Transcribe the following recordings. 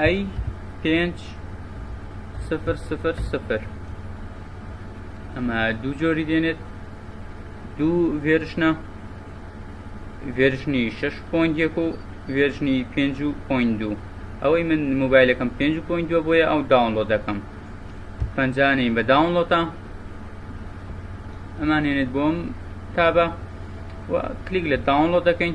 ئەی پێنج سفر سفر سفر ئەمە دوو جۆری دێنێت دوو ڤێرشنە ڤێرشنی شش پوینت یەک و ڤێرشنی پێنج و پوینت دوو ئەوەی من موبایلەکەم پێنج و پوینت دووە بۆیە ئەو داونلۆ دەکەم پەنجانەی بە داونلۆتە ئەمانێنێت بۆم تابە و کلیک لە داونلۆ دەکەین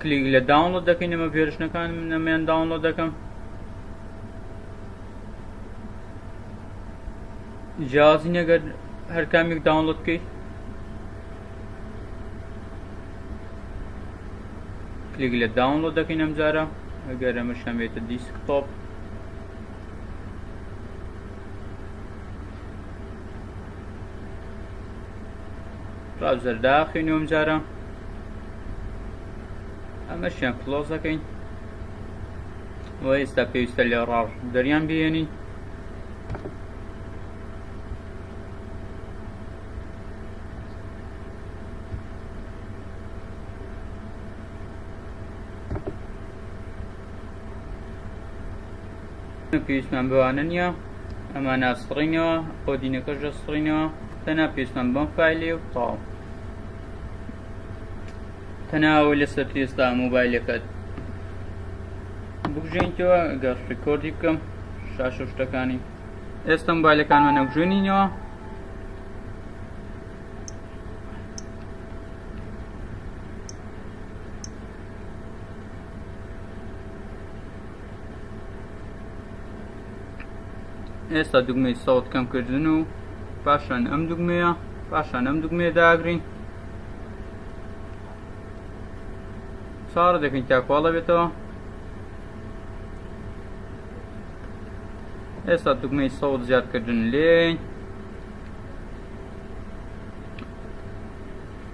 کلیک لە داونلۆد دەکەین ئەمە ڤێرشنەکان نەمیان داونلۆد دەکەم جیازی نەگەر هەر کامێک داونلۆد بکەیت کلیک لە داونلۆد دەکەین ئەم جارە ئەگەر ئەمە شەمێتە دیسکتۆپ براوزەر داخینەوە ئەمجارە ئەمەشیان کلۆز دەکەین و ئێستا پێویستە لێ ڕاڕ دەریان بێنین پێویستمان بەوانە نییە ئەمە ناسڕینەوە بۆ دینەکەش دەسڕینەوە تەنا پێویستمان بەم فیلی و تاو تەناوەی لەسەر تێستا مۆبایلەکەت بگژێنیتەوە گەر ڕیکۆردی بکەم شاشە شتەکانی ئێستا مۆبایلەکانمە نەبژێنینەوە ئێستا دوگمەی سەوت کەم کردن و پاشان ئەم دوگمەیە پاشان ئەم دوگمێ داگرین چاڕ دەکەین تاکواڵە بێتەوە ئێستا دوگمەی سەوت زیادکردن لێ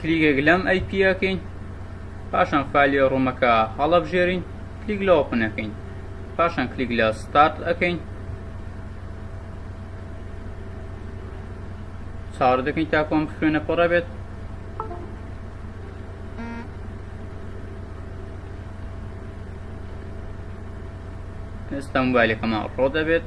کلیکێک لەم ئەی پی ئەکەین پاشان فایلی ڕوومەکە هەڵەبژێرین کلیک لە ئۆپن ئەکەین پاشان کلیک لە ستارت ئەکەین چاڕ دەکەین تاکو ئەم خوێنە پڕە بێت ئێستا موبایلەکەمان ڕۆ دەبێت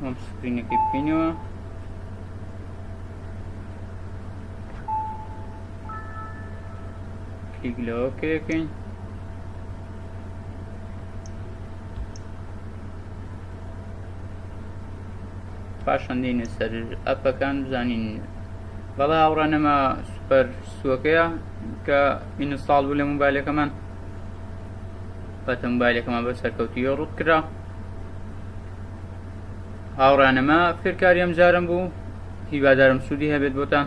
هۆم سکرینەکەی بکەینەوە کلیک لەوە کرێکەین پاشان دێنە سەر ئەپەکان بزانین بەڵێ ئاوڕانەما سوپەر سوەکەیە کە ئینستاڵ بوو لە موبایلەکەمان بەتە موبایلەکەمان بە سەرکەوتی ڕوت کرا هاوڕانەمە فێرکاری ئەم جارم بوو هیوادارم سوودی هەبێت بۆتان